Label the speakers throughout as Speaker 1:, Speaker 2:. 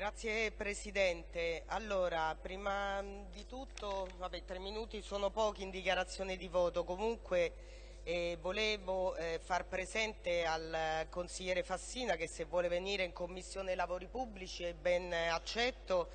Speaker 1: Grazie Presidente. Allora, prima di tutto, vabbè, tre minuti sono pochi in dichiarazione di voto, comunque eh, volevo eh, far presente al consigliere Fassina che se vuole venire in Commissione Lavori Pubblici è ben accetto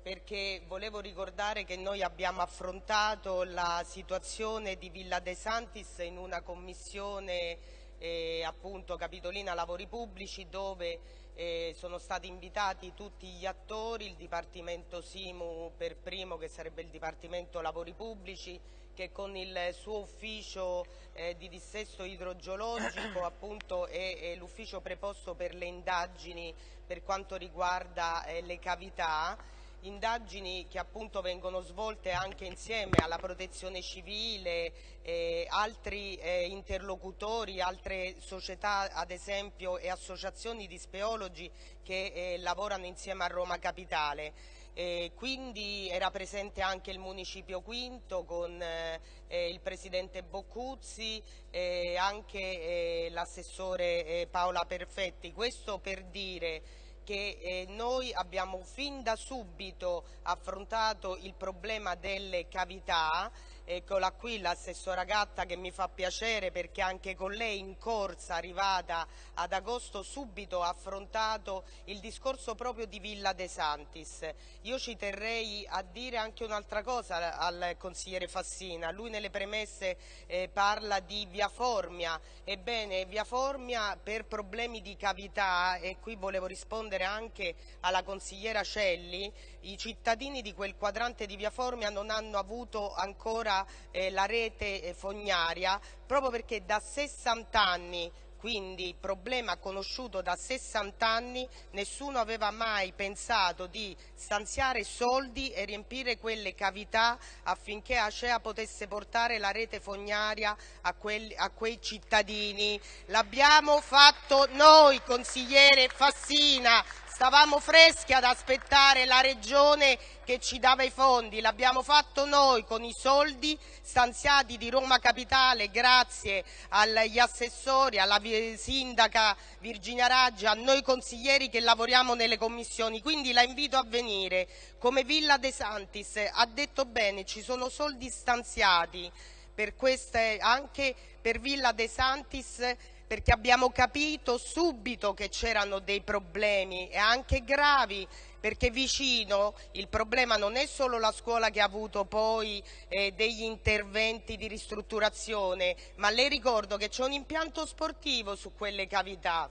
Speaker 1: perché volevo ricordare che noi abbiamo affrontato la situazione di Villa De Santis in una commissione eh, appunto Capitolina Lavori Pubblici dove eh, sono stati invitati tutti gli attori, il Dipartimento Simu per primo che sarebbe il Dipartimento Lavori Pubblici che con il suo ufficio eh, di dissesto idrogeologico appunto è, è l'ufficio preposto per le indagini per quanto riguarda eh, le cavità indagini che appunto vengono svolte anche insieme alla protezione civile, eh, altri eh, interlocutori, altre società ad esempio e associazioni di speologi che eh, lavorano insieme a Roma Capitale. Eh, quindi era presente anche il Municipio Quinto con eh, eh, il Presidente Boccuzzi e anche eh, l'assessore eh, Paola Perfetti. Questo per dire che eh, noi abbiamo fin da subito affrontato il problema delle cavità Eccola qui l'assessora Gatta che mi fa piacere perché anche con lei in corsa arrivata ad agosto subito ha affrontato il discorso proprio di Villa De Santis. Io ci terrei a dire anche un'altra cosa al consigliere Fassina, lui nelle premesse eh, parla di Via Formia, ebbene Via Formia per problemi di cavità e qui volevo rispondere anche alla consigliera Celli, i cittadini di quel quadrante di Via Formia non hanno avuto ancora ancora eh, la rete eh, fognaria proprio perché da 60 anni quindi problema conosciuto da 60 anni, nessuno aveva mai pensato di stanziare soldi e riempire quelle cavità affinché Acea potesse portare la rete fognaria a, quelli, a quei cittadini. L'abbiamo fatto noi, consigliere Fassina, Stavamo freschi ad aspettare la regione che ci dava i fondi, l'abbiamo fatto noi con i soldi stanziati di Roma Capitale grazie agli assessori, alla sindaca Virginia Raggi, a noi consiglieri che lavoriamo nelle commissioni, quindi la invito a venire. Come Villa De Santis ha detto bene, ci sono soldi stanziati per queste, anche per Villa De Santis perché abbiamo capito subito che c'erano dei problemi e anche gravi perché vicino il problema non è solo la scuola che ha avuto poi eh, degli interventi di ristrutturazione, ma le ricordo che c'è un impianto sportivo su quelle cavità.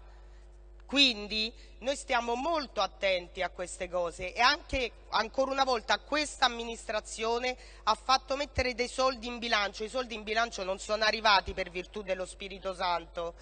Speaker 1: Quindi noi stiamo molto attenti a queste cose e anche ancora una volta questa amministrazione ha fatto mettere dei soldi in bilancio, i soldi in bilancio non sono arrivati per virtù dello Spirito Santo.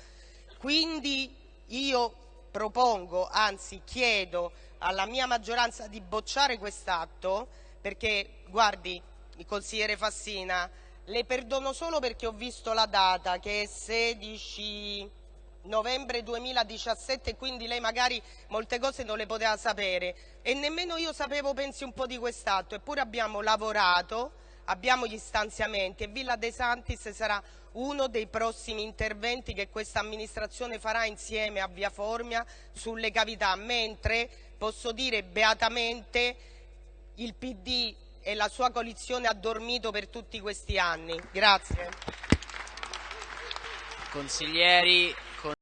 Speaker 1: Quindi io propongo, anzi chiedo alla mia maggioranza di bocciare quest'atto perché, guardi, il consigliere Fassina, le perdono solo perché ho visto la data che è 16 novembre 2017 quindi lei magari molte cose non le poteva sapere e nemmeno io sapevo pensi un po' di quest'atto eppure abbiamo lavorato abbiamo gli stanziamenti e Villa De Santis sarà uno dei prossimi interventi che questa amministrazione farà insieme a Via Formia sulle cavità mentre posso dire beatamente il PD e la sua coalizione ha dormito per tutti questi anni. Grazie.
Speaker 2: Consiglieri